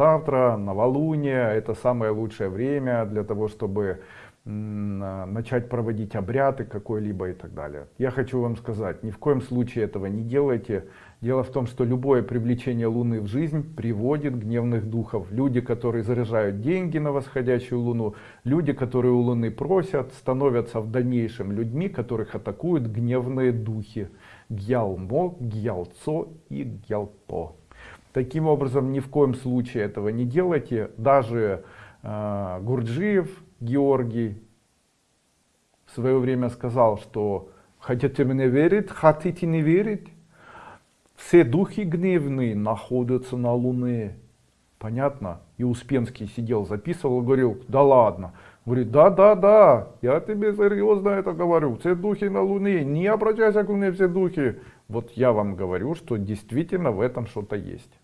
Завтра, новолуние, это самое лучшее время для того, чтобы начать проводить обряды какой-либо и так далее. Я хочу вам сказать, ни в коем случае этого не делайте. Дело в том, что любое привлечение Луны в жизнь приводит гневных духов. Люди, которые заряжают деньги на восходящую Луну, люди, которые у Луны просят, становятся в дальнейшем людьми, которых атакуют гневные духи. Гьялмо, Гьялцо и Гьялпо. Таким образом, ни в коем случае этого не делайте. Даже э, Гурджиев, Георгий в свое время сказал, что хотите мне верить, хотите не верить, все духи гневные находятся на Луне. Понятно? И Успенский сидел, записывал, говорил, да ладно. Говорит, да, да, да, я тебе серьезно это говорю, все духи на Луне, не обращайся к Луне, все духи. Вот я вам говорю, что действительно в этом что-то есть.